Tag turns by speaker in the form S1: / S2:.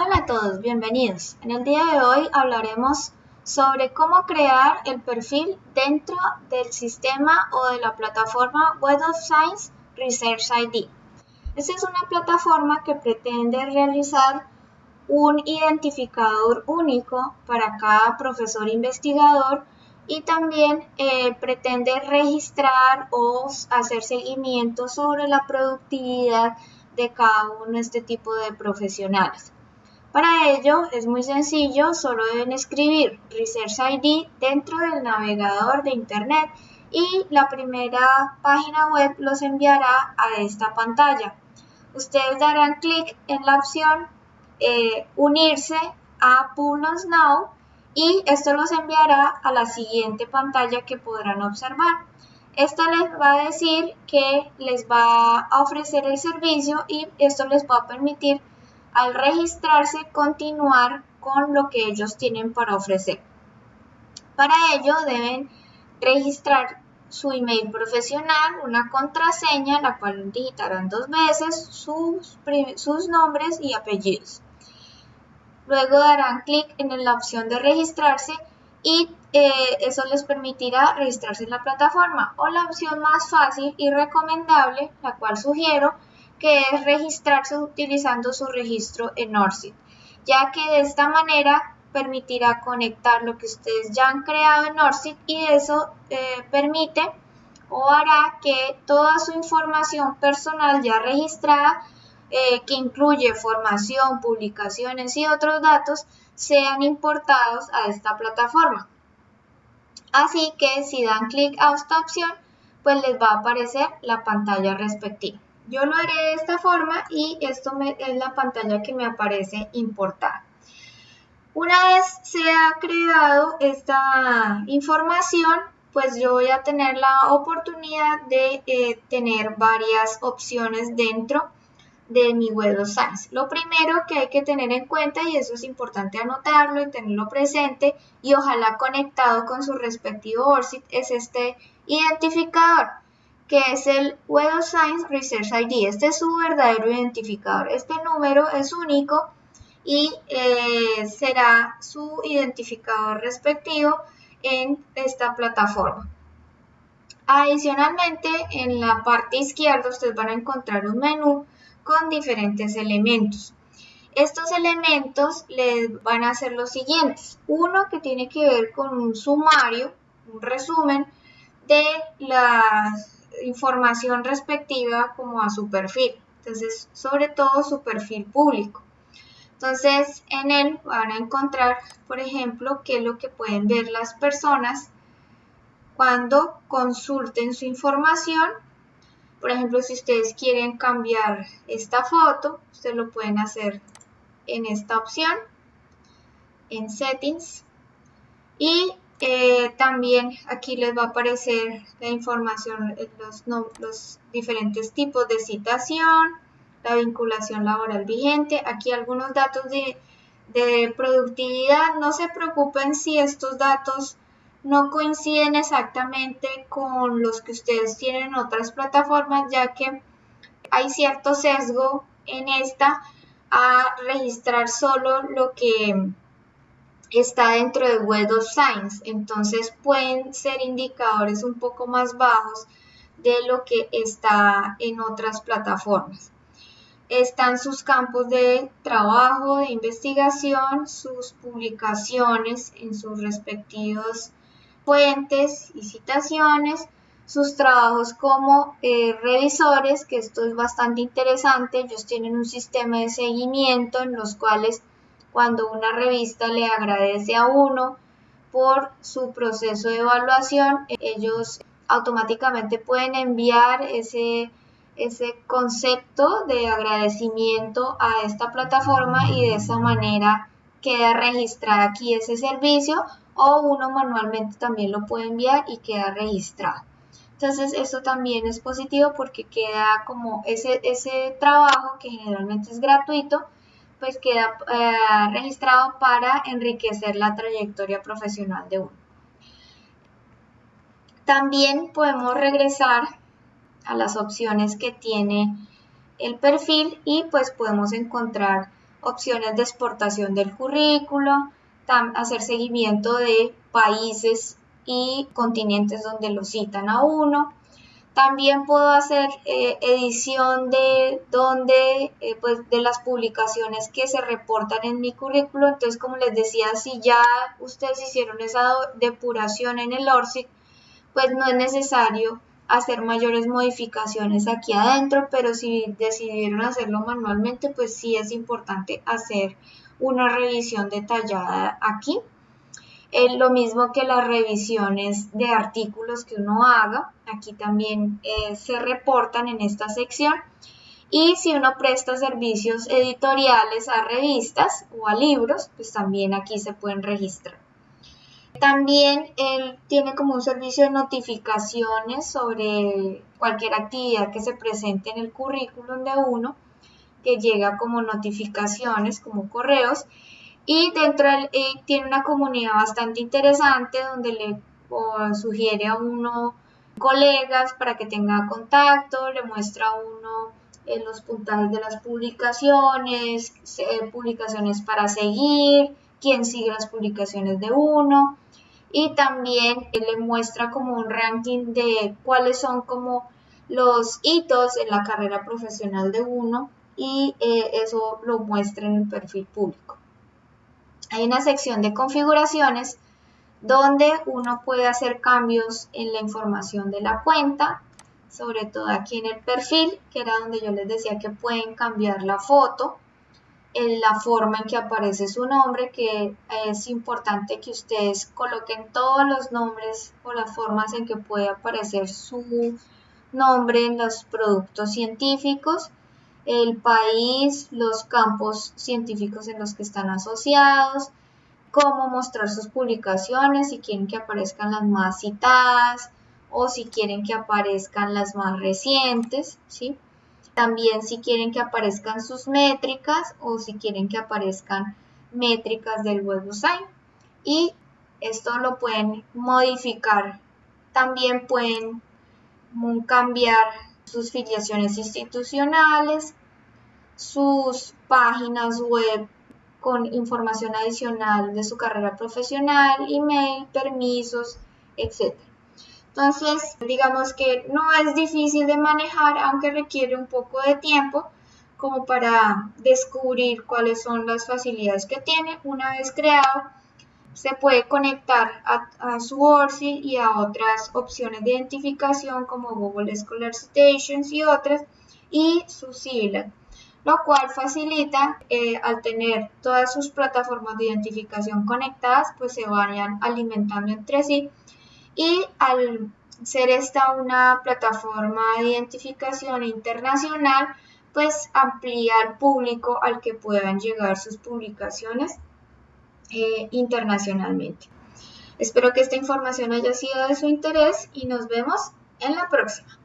S1: Hola a todos, bienvenidos. En el día de hoy hablaremos sobre cómo crear el perfil dentro del sistema o de la plataforma Web of Science Research ID. Esta es una plataforma que pretende realizar un identificador único para cada profesor investigador y también eh, pretende registrar o hacer seguimiento sobre la productividad de cada uno de este tipo de profesionales. Para ello es muy sencillo, solo deben escribir Research ID dentro del navegador de Internet y la primera página web los enviará a esta pantalla. Ustedes darán clic en la opción eh, Unirse a Pulos Now y esto los enviará a la siguiente pantalla que podrán observar. Esta les va a decir que les va a ofrecer el servicio y esto les va a permitir al registrarse continuar con lo que ellos tienen para ofrecer. Para ello deben registrar su email profesional, una contraseña, la cual digitarán dos veces, sus, nombres y apellidos. Luego darán clic en la opción de registrarse y eh, eso les permitirá registrarse en la plataforma. O la opción más fácil y recomendable, la cual sugiero, que es registrarse utilizando su registro en ORCID, ya que de esta manera permitirá conectar lo que ustedes ya han creado en ORCID y eso eh, permite o hará que toda su información personal ya registrada, eh, que incluye formación, publicaciones y otros datos, sean importados a esta plataforma. Así que si dan clic a esta opción, pues les va a aparecer la pantalla respectiva. Yo lo haré de esta forma y esto es la pantalla que me aparece importar. Una vez se ha creado esta información, pues yo voy a tener la oportunidad de eh, tener varias opciones dentro de mi Web of Science. Lo primero que hay que tener en cuenta, y eso es importante anotarlo y tenerlo presente, y ojalá conectado con su respectivo ORCID, es este identificador que es el Web of Science Research ID. Este es su verdadero identificador. Este número es único y eh, será su identificador respectivo en esta plataforma. Adicionalmente, en la parte izquierda ustedes van a encontrar un menú con diferentes elementos. Estos elementos les van a ser los siguientes. Uno que tiene que ver con un sumario, un resumen de las información respectiva como a su perfil. Entonces, sobre todo su perfil público. Entonces, en él van a encontrar, por ejemplo, qué es lo que pueden ver las personas cuando consulten su información. Por ejemplo, si ustedes quieren cambiar esta foto, ustedes lo pueden hacer en esta opción, en Settings. Y eh, también aquí les va a aparecer la información, los, los diferentes tipos de citación, la vinculación laboral vigente, aquí algunos datos de, de productividad. No se preocupen si estos datos no coinciden exactamente con los que ustedes tienen en otras plataformas, ya que hay cierto sesgo en esta a registrar solo lo que está dentro de Web of Science, entonces pueden ser indicadores un poco más bajos de lo que está en otras plataformas. Están sus campos de trabajo, de investigación, sus publicaciones en sus respectivos fuentes y citaciones, sus trabajos como eh, revisores, que esto es bastante interesante, ellos tienen un sistema de seguimiento en los cuales cuando una revista le agradece a uno por su proceso de evaluación, ellos automáticamente pueden enviar ese, ese concepto de agradecimiento a esta plataforma y de esa manera queda registrado aquí ese servicio o uno manualmente también lo puede enviar y queda registrado. Entonces eso también es positivo porque queda como ese, ese trabajo que generalmente es gratuito, pues queda eh, registrado para enriquecer la trayectoria profesional de uno. También podemos regresar a las opciones que tiene el perfil y pues podemos encontrar opciones de exportación del currículo, hacer seguimiento de países y continentes donde lo citan a uno. También puedo hacer eh, edición de donde, eh, pues, de las publicaciones que se reportan en mi currículo. Entonces, como les decía, si ya ustedes hicieron esa depuración en el ORCID, pues no es necesario hacer mayores modificaciones aquí adentro, pero si decidieron hacerlo manualmente, pues sí es importante hacer una revisión detallada aquí. Lo mismo que las revisiones de artículos que uno haga, aquí también eh, se reportan en esta sección. Y si uno presta servicios editoriales a revistas o a libros, pues también aquí se pueden registrar. También él tiene como un servicio de notificaciones sobre cualquier actividad que se presente en el currículum de uno, que llega como notificaciones, como correos. Y dentro del, eh, tiene una comunidad bastante interesante donde le sugiere a uno colegas para que tenga contacto, le muestra a uno eh, los puntajes de las publicaciones, publicaciones para seguir, quién sigue las publicaciones de uno y también le muestra como un ranking de cuáles son como los hitos en la carrera profesional de uno y eh, eso lo muestra en el perfil público. Hay una sección de configuraciones donde uno puede hacer cambios en la información de la cuenta, sobre todo aquí en el perfil, que era donde yo les decía que pueden cambiar la foto, en la forma en que aparece su nombre, que es importante que ustedes coloquen todos los nombres o las formas en que puede aparecer su nombre en los productos científicos, el país, los campos científicos en los que están asociados, cómo mostrar sus publicaciones, si quieren que aparezcan las más citadas o si quieren que aparezcan las más recientes, ¿sí? También si quieren que aparezcan sus métricas o si quieren que aparezcan métricas del website. Y esto lo pueden modificar. También pueden cambiar sus filiaciones institucionales, sus páginas web con información adicional de su carrera profesional, email, permisos, etc. Entonces, digamos que no es difícil de manejar, aunque requiere un poco de tiempo como para descubrir cuáles son las facilidades que tiene. Una vez creado, se puede conectar a, su ORCID y a otras opciones de identificación como Google Scholar Citations y otras, y su CIVILAT, lo cual facilita eh, al tener todas sus plataformas de identificación conectadas, pues se vayan alimentando entre sí y al ser esta una plataforma de identificación internacional, pues amplía el público al que puedan llegar sus publicaciones eh, internacionalmente. Espero que esta información haya sido de su interés y nos vemos en la próxima.